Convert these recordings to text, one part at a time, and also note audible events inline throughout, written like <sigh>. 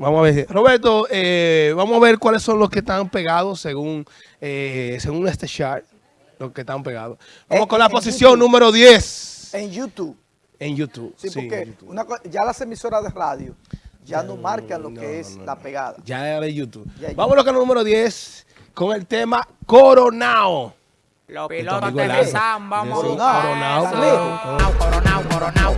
Vamos a ver. Roberto, eh, vamos a ver cuáles son los que están pegados según, eh, según este chart. Los que están pegados. Vamos En- con la en posición YouTube. número 10 En YouTube. en YouTube. Sí, Sí, en porque YouTube. una ya las emisoras de radio ya no marcan lo no, que es no, la pegada. Ya era de YouTube. Ya. Vámonos con el número 10 con el tema Coronao. Los pilotos de. Nissan, vamos. Coronao. Coronao, Coronao. Coronao.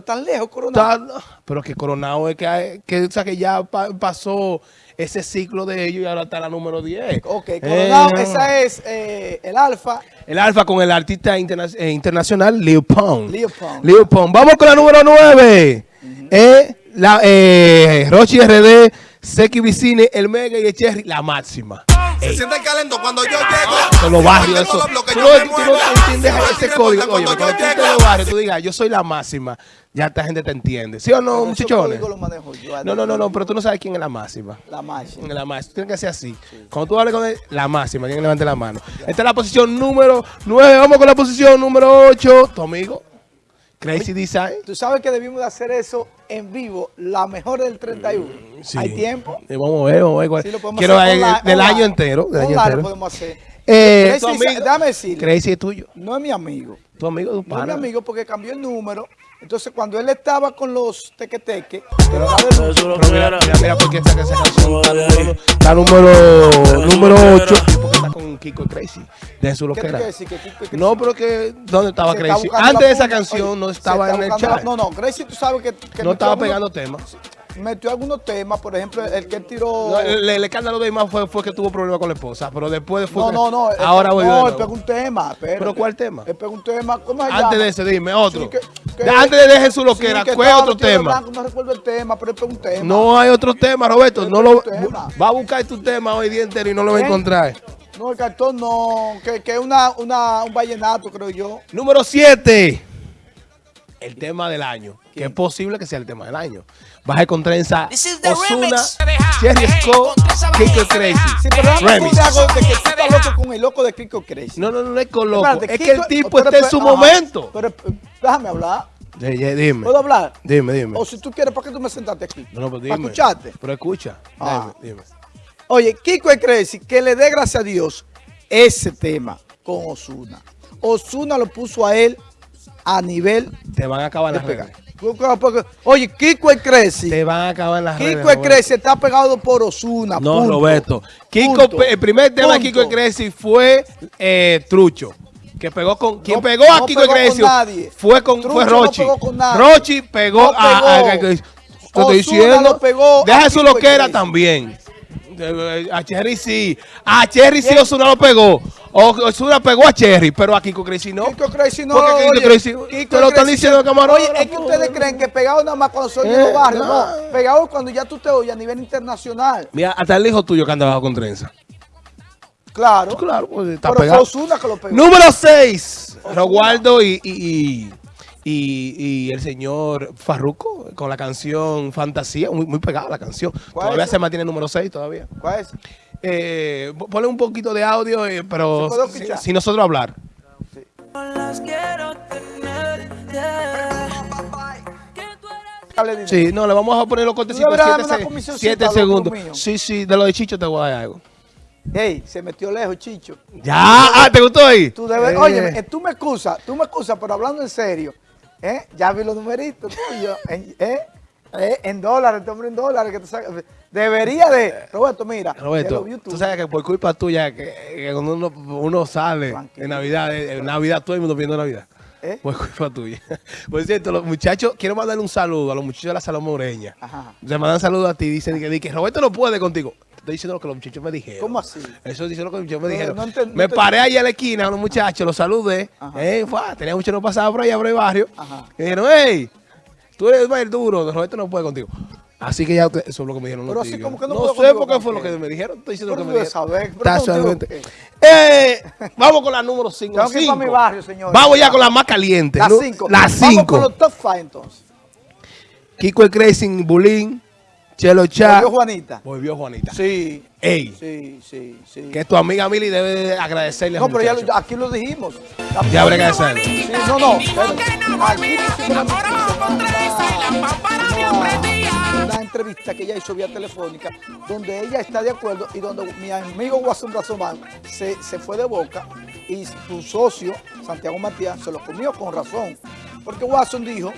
Pero tan lejos, Coronado. Está- pero que Coronao es que, hay- que, o sea, que ya pa- pasó ese ciclo de ellos y ahora está la número 10. Ok, Coronado, Eh, esa es eh, el Alfa. El Alfa con el artista interna- eh, internacional Lil Pump. Lil Pump. Lil Pump. Vamos con la número 9. eh, la, eh, Rochi RD, Seki Vicine, El Mega y el Cherry, la máxima. Se siente el calento cuando yo llego. Con los barrios, eso. Tú no, entiendes ese código. Oye, cuando tú yo estés en llego. los barrios, tú digas, yo soy la máxima, ya esta gente te entiende. ¿Sí o no, Pero muchachones? código lo manejo yo. No, no, no, no, pero tú no sabes quién es la máxima. La máxima. La máxima. Tiene que ser así. Cuando tú hables con él, la máxima. Tiene que levantar la mano. Esta es la posición número 9. Vamos con la posición número 8. Tu amigo, Crazy Design. Tú sabes que debimos de hacer eso en vivo, la mejor del 31. Sí. Hay tiempo. Eh, vamos a ver, vamos a ver. Sí, Quiero hacer eh, online- del año entero. Del año entero. podemos hacer. Eh, Crazy amigo, decirle. Crazy es tuyo. No es mi amigo. Tu amigo, tu No es mi amigo porque cambió el número. Entonces, cuando él estaba con los tequeteques, pero mira, mira, mira por qué esa, esa canción está número, número, número 8. Porque está con Kiko Crazy. De su ¿qué te loquera. No, pero que, ¿dónde estaba Crazy? Antes de esa canción Oye, no estaba en el chat. No, no, Gracie, tú sabes que, que No estaba pegando temas. Metió algunos temas, por ejemplo, el que él tiró... No, el, el escándalo de más fue, fue que tuvo problemas con la esposa, pero después fue No, que- no, no. ahora de No, él pegó un tema. espérate. ¿Pero cuál tema? Él pegó un tema. ¿Cómo se Antes llama? de ese, dime, otro. Sí, que- que- De- antes de deje su loquera, Sí, ¿cuál estaba otro tema? blanco, no recuerdo el tema, pero él pegó un tema. No hay otro tema, Roberto. No lo, tema. va a buscar tu tema hoy día entero y no lo va a encontrar. No, el cartón no. Que que es una, una, un vallenato, creo yo. Número 7. El tema del año. Que es posible que sea el tema del año. Baja con trenza. This is the Osuna. Cherry Scott, Kiko Crazy. Sí, pero Remix. de que tú estás loco con el loco de Kiko Crazy. No, no, no, no es con loco. Espérate, es que Kiko- el tipo pero está en su ajá, momento. Pero déjame hablar. Ya, dime. ¿Puedo hablar? Dime, dime. O si tú quieres, ¿para qué tú me sentaste aquí? No, no, pues ¿Para dime. escucharte? Pero escucha. Ah. Dime, dime. Oye, Kiko y Crazy, que le dé gracias a Dios ese tema con Osuna. Osuna lo puso a él a nivel Te van a acabar las redes. Oye, Kiko y Crazy. Te van a acabar las redes. Kiko y Roberto. Crazy está pegado por Osuna. No, punto. Roberto. Kiko, Punto. el primer tema de Kiko y Punto. Crazy fue eh, Trucho. Que pegó con. Quien No- pegó a no Kiko y pegó con nadie. fue con Trucho fue no Rochi. pegó con nadie. Rochi pegó No a. a- pegó. a- Te estoy diciendo. pegó Deja su Kiko loquera también. A Cherry sí. A Cherry sí. Osuna lo pegó. O- Osuna pegó a Cherry, pero a Kiko Crazy no. Kiko Crazy no. Porque Kiko oye, Crazy- Kiko te lo están diciendo, camarón. Oye, es que ustedes creen que pegado nada más cuando soy Eh, en los barrios. no. No, pegado cuando ya tú te oyes a nivel internacional. Mira, hasta el hijo tuyo que anda bajo con trenza. Claro. Claro, pues está Pero fue pegado. Osuna que lo pegó. Número 6. Rogualdo y, y, y, el señor Farruco con la canción Fantasía. Muy, muy pegada la canción. ¿Cuál Todavía es? se mantiene número 6 todavía. ¿Cuál es? Eh, po- ponle un poquito de audio, eh, pero ¿Se puede si, nosotros hablar. Dime. Sí, no, le vamos a poner los cortecitos. deberías 7 darme una comisioncita, siete loco segundos. Sí, sí, de lo de Chicho te voy a dar algo. Hey, se metió lejos, Chicho. Ya, ah, ¿te gustó ahí? Tú debes, Eh, oye, eh, tú me excusas, tú me excusas, pero hablando en serio, ¿eh? ya vi los numeritos tuyos, ¿eh? Eh, en dólares, este hombre en dólares, que te saca- debería de, Roberto, mira, de Roberto, tú sabes que por culpa tuya, que, que cuando uno, uno sale en Navidad, en Navidad, todo el mundo viendo Navidad. ¿Eh? Por culpa tuya. <laughs> Por cierto, los muchachos, quiero mandarle un saludo a los muchachos de la Salón Moreña. Ajá. Se mandan saludos a ti, dicen que, que Roberto no puede contigo. Estoy diciendo lo que los muchachos me dijeron. ¿Cómo así? Eso dice lo que los muchachos me No, dijeron. no enten- no me paré ahí a la esquina a los muchachos, los saludé. Eh, fue, tenía mucho no pasaba por allá, por el barrio. Ajá. Y dijeron, hey, tú eres el duro, Roberto no puede contigo. Así que ya eso es lo que me dijeron. Pero los así como que no no puedo sé por qué ¿por fue lo que me dijeron. Estoy diciendo Pero lo que me dijeron. saber, pero Casualmente. contigo, Eh, vamos con la número 5. Tengo que ir para mi barrio, señores. Vamos ya con la más caliente. Las ¿no? 5. Las Vamos con 5. los top 5 entonces. Kiko el Crazy, Bulín, Chelo Chá. Volvió Juanita. Volvió Juanita. Sí. Ey, Sí, sí, sí. que tu amiga Mili debe agradecerle a No, pero ya lo- aquí lo dijimos. Ya habrá que agradecerle. Sí, no, no. una- entrevista que ella hizo vía telefónica, donde ella está de acuerdo y donde mi amigo Watson Brazomán se, se fue de boca y su socio, Santiago Matías, se lo comió con razón. Porque Watson dijo,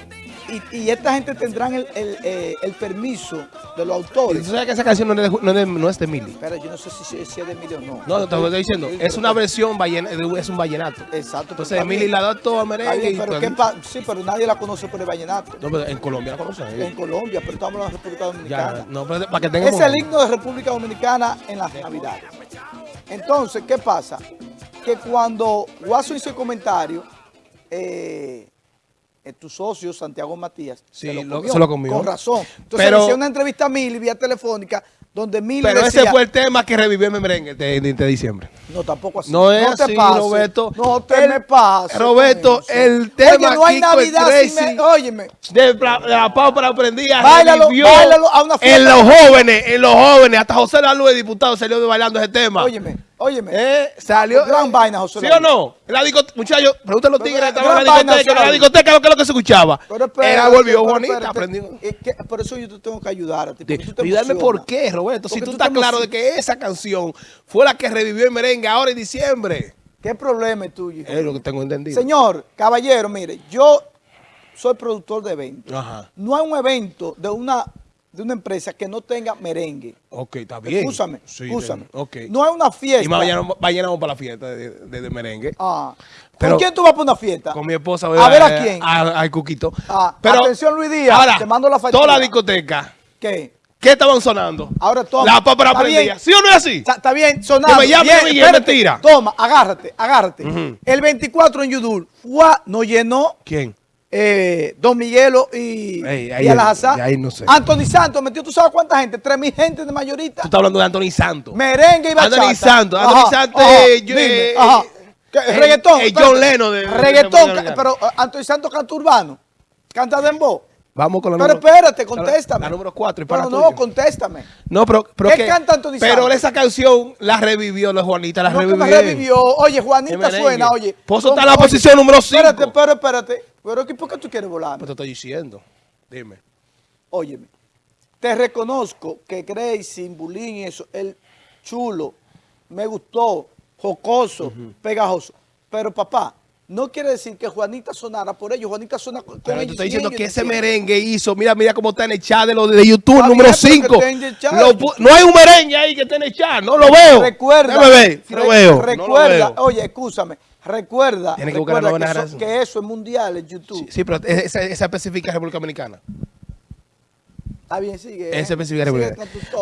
y, y esta gente tendrán el, el, eh, el permiso de los Y autores. tú sabes que esa canción no es de, no es de, no es de Mili. Pero yo no sé si, si es de Emilio o no. No, te lo estoy diciendo. Es una versión, vallen- es un vallenato. Exacto. Entonces está la adaptó a bien, está merengue y pero todo. ¿qué pa- sí, pero nadie la conoce por el vallenato. No, pero en Colombia la conocen. En eh. Colombia, pero estamos en la República Dominicana. Ya, no, pero para que tengamos... Es el himno de República Dominicana en las Navidades. Entonces, ¿qué pasa? Que cuando Guaso hizo el comentario, eh, eh, tu socio, Santiago Matías, Sí, lo- se lo comió. Con razón. Entonces Pero- hicieron una entrevista a Mili vía telefónica, donde Mili Pero decía, ese fue el tema que revivió en merengue de, de- de diciembre. No, tampoco así. No es te así, pases. Roberto. No te El- me pases. Roberto, el tema Oye, no hay Kiko el Navidad sin... Crazy. me- Óyeme. De, la- de la para prendida Báilalo, báilalo a una fiesta. en los jóvenes, en los jóvenes, hasta José Lalu, el diputado, salió bailando ese tema. Óyeme, óyeme. Eh, salió. Gran vaina, José ¿Sí o no? La discoteca, muchachos, pregúntale a los tigres, eh, estaban en la discoteca, en la discoteca, lo que es lo que se escuchaba. Pero espérate, Era volvió Juanita, espérate. aprendió. Es que por eso yo te tengo que ayudar a ti. tú Ayudarme por qué, Roberto, si Porque tú tú te estás claro de que esa canción fue la que revivió el merengue ahora en diciembre. ¿Qué problema es tuyo? Es lo que tengo entendido. Señor, caballero, mire, yo soy productor de eventos. Ajá. No hay un evento de una, de una empresa que no tenga merengue. Ok, está bien. Escúchame, Sí, escúchame. No hay una fiesta. Y mañana, mañana vamos para la fiesta de, de- de merengue. Ah. Pero- ¿Con quién tú vas para una fiesta? Con mi esposa. A ver a quién. A- Al Cuquito. Ah, atención, Luis Díaz, Ahora, te mando la factura. toda la discoteca. ¿Qué? ¿Qué estaban sonando? Ahora toma. La Está prendida. ¿Sí o no es así? Está, está bien, sonando. Que me llamen Bien, a es espérate. mentira. Toma, agárrate, agárrate. El 24 en Yudul, Fua nos llenó ¿Quién? Eh, Don Miguelo y, ahí- y Alhazá. ahí no sé. Anthony Santos metió, ¿tú sabes cuánta gente? Tres mil gente de mayorita. Tú estás hablando de Anthony Santos. Merengue y bachata. Anthony Santos, Ajá, Anthony Santos, ajá, eh, yo- dime, eh, ajá. ¿Qué, eh, reggaetón. John Lennon de- Reggaetón, pero Anthony Santos canta urbano. Canta dembow. Vamos con la Pero número- espérate, contéstame. La número 4 y para Pero no, tuyo. contéstame. No, pero, pero ¿Qué que- canta Anthony Pero esa canción la revivió, la Juanita la No que revivió. me revivió. Oye, Juanita suena, oye. Pozo Con- está en la oye, posición número cinco. Espérate, pero espérate. Pero ¿qué- ¿por qué tú quieres volar? Pues te estoy diciendo. Dime. Óyeme, te reconozco que Gracie, Bulín y eso, el chulo, me gustó, jocoso, pegajoso. Pero papá, no quiere decir que Juanita sonara por ellos. Juanita suena con Pero te ellos estoy y diciendo ellos, que ese merengue hizo, mira, mira cómo está en el chat de lo de YouTube, número bien, pero que 5. esté en el chat de YouTube. No hay un merengue ahí que esté en el chat, no lo veo. Recuerda, Déjame ver, si lo re- veo. no lo recuerda, veo. oye, escúchame, recuerda, Tiene que recuerda que, eso, que eso es mundial en YouTube. Sí, sí, pero esa, esa específica República Dominicana. Está bien, sigue. Esa ¿eh? específica Sigue.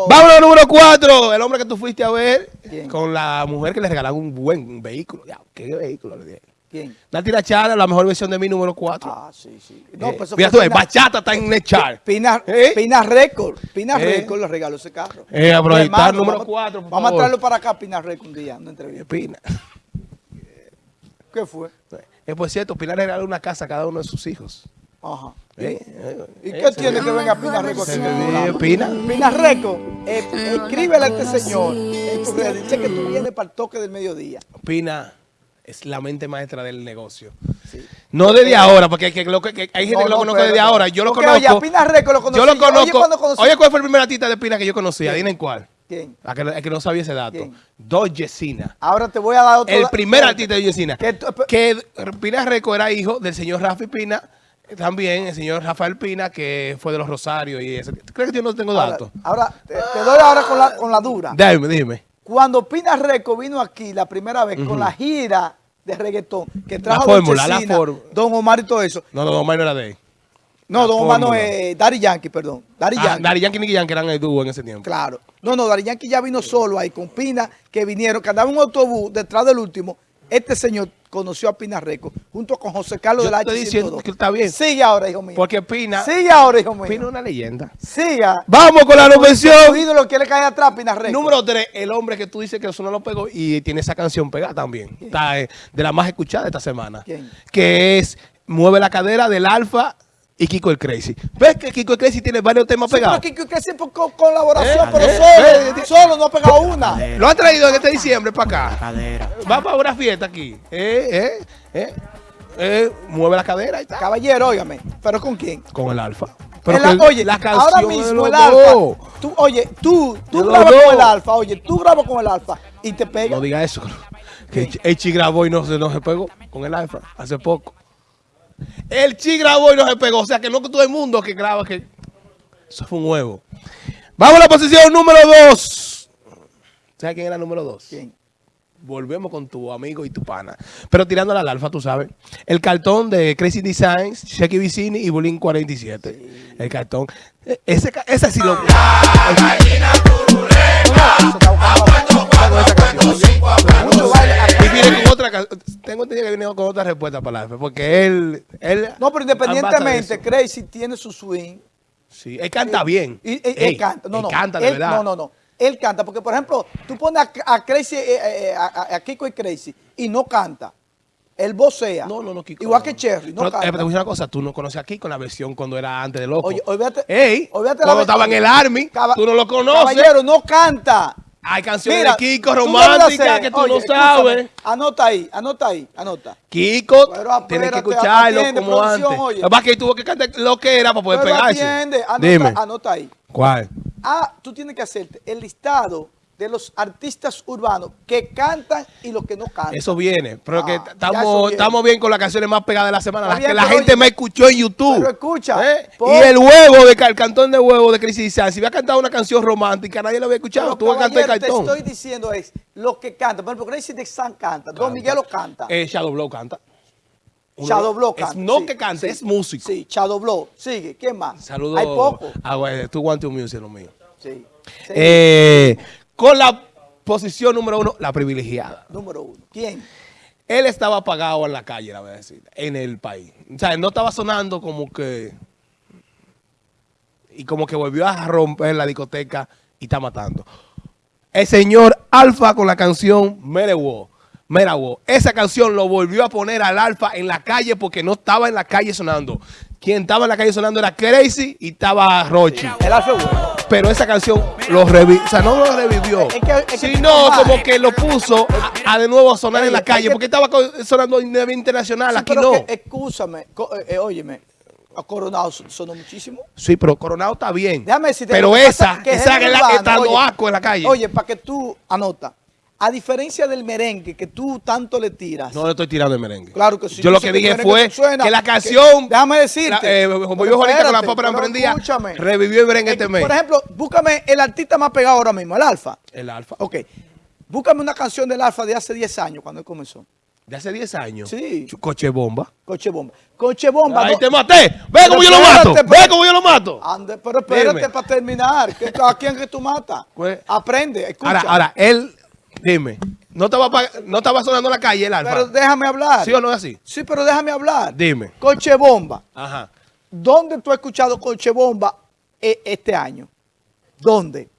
Vámonos al número 4. El hombre que tú fuiste a ver ¿Quién? con la mujer que le regalaron un buen vehículo. Ya, ¿Qué vehículo le dieron? ¿Quién? Nati La Chara, la mejor versión de mi número 4. Ah, sí, sí. No, pues eso mira tú, Pina- Bachata está en el chart. Pina, ¿Eh? Pina Record. Pina ¿Eh? Record le regaló ese carro. Eh, hermano, número vamos- cuatro, por Vamos a traerlo para acá, Pina Record, un día, una entrevista. Pina. <laughs> ¿Qué fue? Eh, por cierto, Pilar le regaló una casa a cada uno de sus hijos. Ajá. Eh, eh, ¿Y eh, qué tiene que venga Pina Record? Pina. Pina Record, eh, escríbele a este señor en tus redes. Dice que tú vienes para el toque del mediodía. Pina es la mente maestra del negocio. No desde ahora, porque hay, que, lo que- que hay gente No, que lo no, conoce desde ahora. Yo lo conozco. oye, Pina lo conocí Yo lo. Oye, conozco. Oye, ¿cuál fue el primer artista de Pina que yo conocía? Adivinen cuál. ¿Quién? A que, a que no sabía ese dato. Dos Yesina. Ahora te voy a dar otro. El primer artista de Yesina. Que Pina Reco era hijo del señor Rafi Pina. También el señor Rafael Pina, que fue de los Rosarios y ese. ¿Tú crees que yo no tengo datos? ahora te, te doy ahora con la, con la dura. Dime, dime. Cuando Pina Reco vino aquí la primera vez con la gira de reggaetón que trajo Don fórmula, la fórmula. Don Omar y todo eso. No, no, no, Omar no era de ahí. No, La Don Omar no es Daddy Yankee, perdón. Daddy Ah, Yankee. Daddy Yankee y Nicky Yankee eran el dúo en ese tiempo. Claro. No, no, Daddy Yankee ya vino solo ahí con Pina, que vinieron, que andaba en un autobús detrás del último. Este señor conoció a Pina Reco junto con José Carlos Yo de la estoy diciendo que está bien. Sigue ahora, hijo mío. Porque Pina, Sigue ahora, hijo mío. Pina es una leyenda. Siga. Vamos con la versión. ídolo quiere caer atrás, Pina Reco. Número 3, el hombre que tú dices que eso no lo pegó y tiene esa canción pegada también. Está eh, de la más escuchada esta semana. ¿Quién? Que es Mueve la cadera del Alfa y Kiko el Crazy. ¿Ves que Kiko el Crazy tiene varios temas Sí, pero pegados? que, que, que siempre con colaboración, Eh, pero eh, solo, eh, solo no ha pegado una. Lo han traído en este diciembre para acá. Cadera. Va para una fiesta aquí. Eh, eh, eh, eh, mueve la cadera y está. Caballero, óigame, pero ¿con quién? Con el Alfa. Pero la- oye, la ahora mismo el alfa, tú, oye, tú, tú grabas con el alfa, oye, tú grabas con el alfa y te pega. No diga eso. Que el Chi- el Chi grabó y no se, no se pegó con el alfa hace poco. El Chi grabó y no se pegó. O sea que no todo el mundo que graba que. Eso fue un huevo. Vamos a la posición número 2. ¿Sabes quién era el número 2? ¿Quién? Volvemos con tu amigo y tu pana. Pero tirándole al alfa, tú sabes. El cartón de Crazy Designs, Shecky Vicini y Bulín 47. El cartón. E- Ese, ese sí lo. Mucho baile aquí. Y viene con otra. Tengo entendido que viene con otra respuesta para el alfa. Porque él. él No, pero independientemente. Crazy tiene su swing. Sí, él canta bien. Y, y- Ey, él canta, no, él no. canta de él- verdad. No, no, no. Él canta, porque por ejemplo, tú pones a, a Crazy, eh, eh, a, a- Kiko y Crazy y no canta. Él vocea. No, no, no, Kiko. Igual no. que Cherry, no Pero, eh, te voy a decir una cosa, tú no conoces a Kiko en la versión cuando era antes de Loco. Oye, olvídate- Ey, olvídate la cuando estaba en el Army, Caba- tú no lo conoces. Caballero, no canta. Hay canciones Mira, de Kiko románticas que tú oye, no escúchame, sabes. Anota ahí, anota ahí, anota. Kiko, Pero tienes que escucharlo atiende, como producción, antes. es que tuvo que cantar lo que era para poder Pero pegarse. atiende, anota, Dime. anota ahí. ¿Cuál? Ah, tú tienes que hacerte el listado de los artistas urbanos que cantan y los que no cantan. Eso viene, pero Ah, que eso estamos, estamos bien con las canciones más pegadas de la semana, las que la gente oye, me escuchó en YouTube. pero escucha, ¿Eh? Y el huevo, de, el cantón de huevo de Crisis Design, si había cantado una canción romántica, nadie lo había escuchado, Pero, tuvo que cantar el cartón. Te estoy diciendo es los que cantan. Por ejemplo, Gracie de San canta, Don Miguel lo canta, Eh, Shadow Blow canta. Shadow Blow es canta. no sí, que cante, sí, es músico. Sí, Shadow Blow. Sigue, ¿quién más? Saludos Hay poco. a güey, tu Want to Music, lo mío. Sí. Sí. Eh, con la posición número uno, la privilegiada. Número uno. ¿Quién? Él estaba apagado en la calle, la voy a decir, en el país. O sea, no estaba sonando como que... Y como que volvió a romper la discoteca y está matando. El señor Alfa con la canción Merewo. Merawo. Esa canción lo volvió a poner al Alfa en la calle porque no estaba en la calle sonando. Quien estaba en la calle sonando era Crazy y estaba Rochi. El Alfa bueno. Pero esa canción lo revivió, o sea, no lo revivió, Es que- es que sino como que lo puso a, a de nuevo a sonar en la calle, que- porque estaba sonando a nivel internacional, Sí, aquí pero no. que, escúchame, eh, eh, óyeme, a Coronado son- sonó muchísimo. Sí, pero Coronado está bien. Déjame decirte pero que esa, que esa es la, urbano, está dando asco en la calle. Oye, para que tú anota, a diferencia del merengue que tú tanto le tiras. no le estoy tirando el merengue. Claro que sí. Yo lo que dije fue suena, que la que- canción, déjame decirte. la, eh, como ahorita con la espérate, papa pero prendida, escúchame. revivió el merengue este mes. Por ejemplo, búscame el artista más pegado ahora mismo, el Alfa. El Alfa. Ok. Búscame una canción del Alfa de hace 10 años, cuando él comenzó. De hace 10 años. Sí. Ch- Coche bomba. Coche Bomba. Coche Bomba. Ahí no- te maté. Ve cómo yo lo mato. Ve cómo yo lo mato. Ande, pero espérate Dime. para terminar. que- ¿A quién que tú matas? Pues- Aprende, escucha. Ahora, ahora, él, dime, no estaba, no estaba sonando la calle el Alfa. Pero déjame hablar. ¿Sí o no es así? Sí, pero déjame hablar. Dime. Coche Bomba. Ajá. ¿Dónde tú has escuchado Coche Bomba eh, este año? ¿Dónde?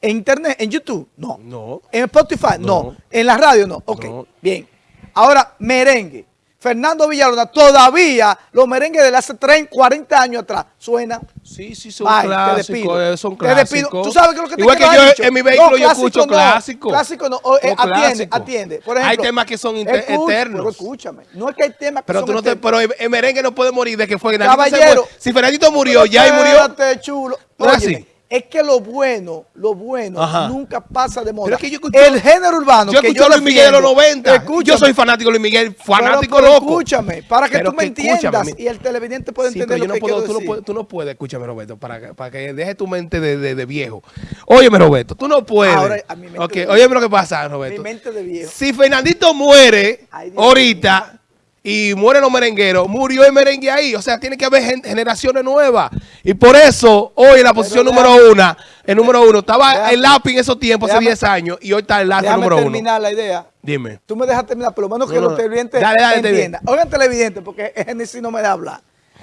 ¿En internet? ¿En YouTube? No. No. ¿En Spotify? No. No. ¿En la radio? No. Ok, No. bien. Ahora, merengue. Fernando Villalona, todavía los merengues de hace 30, 40 años atrás suenan. Sí, sí, son Bye, te clásicos. despido. eh, Son Te despido. clásicos. ¿Tú sabes qué es lo que te Igual que yo dicho? en mi vehículo No, yo escucho clásico no. clásicos. Clásico no. O, eh, Son atiende, clásicos. atiende. Por Hay ejemplo, temas que son escucha, eternos. Pero escúchame. No es que hay temas que Pero son tú no te, eternos. pero el- el merengue no puede morir de que fue Caballero. Si Fernandito murió, ya y murió. espérate, chulo. ¿No es Óyeme? Es que lo bueno, lo bueno Ajá. nunca pasa de moda. Pero es que yo escucho- el género urbano Yo que yo a Luis Miguel de los defiendo, 90. escúchame, Yo soy fanático de Luis Miguel, fanático pero- pero loco. Escúchame, para que Pero tú me que entiendas y el televidente pueda Sí, entender pero yo lo no que puedo, quiero tú, no puedes, tú no puedes, escúchame Roberto, para, que- para que deje tu mente de, de- de viejo. Óyeme Roberto, tú no puedes. Ahora, a mi mente Ok, de- óyeme lo que pasa, Roberto. Mi mente de viejo. Si Fernandito muere Ay, ahorita y mueren los merengueros, murió el merengue ahí. O sea, tiene que haber gen- generaciones nuevas. Y por eso, hoy en la posición déjame- número uno, el número uno, estaba déjame- el lápiz en esos tiempos, hace déjame- 10 años, y hoy está el lápiz número uno. terminar la idea. Dime. Tú me dejas terminar, por lo menos que No, no, los televidentes dale, dale, entiendan. Oigan, televidentes, porque Genesis no me da hablar.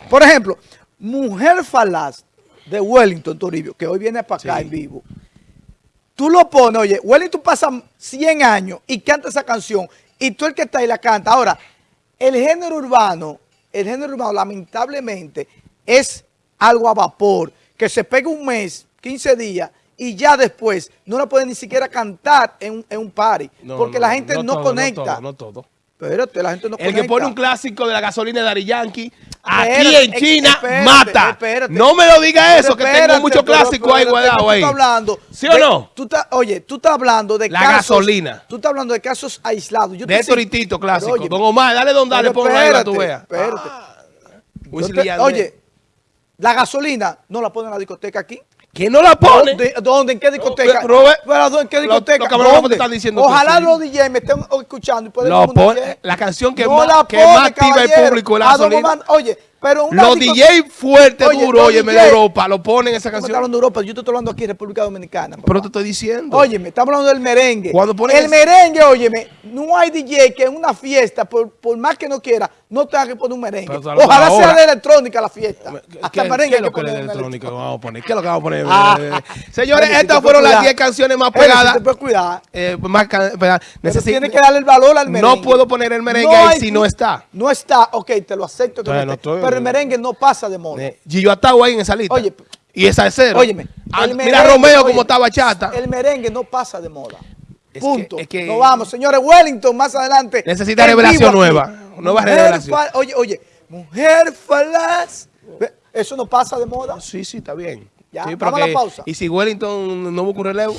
Por ejemplo, Mujer Falaz de Wellington Toribio, que hoy viene para acá Sí. en vivo. Tú lo pones, oye, Wellington pasa 100 años y canta esa canción, y tú el que está ahí la canta. Ahora, el género urbano, el género urbano, lamentablemente, es algo a vapor, que se pega un mes, 15 días, y ya después no la puede ni siquiera cantar en, un- en un party, No, porque no, la gente no, todo, conecta. No todo, no todo. Espérate, la gente no El que conecta. pone un clásico de la gasolina de Dari Yankee, aquí Espérate, en China, espérate, mata. espérate. No me lo diga eso, que tengo muchos clásicos ahí guardados ahí. hablando ¿Sí o de- no? Tú estás, oye, tú estás hablando de La casos. gasolina. Tú estás hablando de casos aislados. Yo De clásicos. Pero, oye, Don Omar, dale don, dale, ponlo ahí para que tú veas. espérate. Yo te- oye, la gasolina no la ponen en la discoteca aquí. Que no la pone. ¿Dónde? ¿Dónde? ¿En qué discoteca? Robert. ¿En qué lo- discoteca? lo que Manuel ¿Dónde? te está diciendo Ojalá los DJ me estén escuchando y pueden Lo la canción que No más- la que pone, más activa el público es la gasolina. Oye, pero una Los DJ fuertes, los oye, de Europa, lo ponen esa me canción. hablando de Europa, yo te estoy hablando aquí en República Dominicana. papá. Pero te estoy diciendo. Oye, me estamos hablando del merengue. Cuando ponen el ese- merengue, óyeme, no hay DJ que en una fiesta, por, por más que no quiera, no tenga que poner un merengue. Ojalá ahora. sea de electrónica la fiesta. ¿Qué, Hasta el qué merengue es lo que es electrónico que vamos a poner? ¿Qué es lo que vamos a poner? Ah. Señores, si estas fueron las cuidar. 10 canciones más si pegadas. te puedes cuidar. eh, más ca- pegadas. Pero Necesito- tiene que darle el valor al merengue. No puedo poner el merengue No ahí si no está. No está, ok, te lo acepto. que no no estoy- pero el merengue no pasa de moda. Gillo Atagua ahí en esa lista. Oye, y esa es cero. Óyeme. Ah, mira Romeo como está bachata. El merengue no pasa de moda. Es Punto. que- es que- Nos vamos, señores. Wellington, más adelante. Necesita revelación nueva, nueva Mujer revelación. Oye, oye, mujer falaz. Eso no pasa de moda. Sí, sí, está bien. Ya, Sí, vamos a la pausa. Y si Wellington no busca un relevo.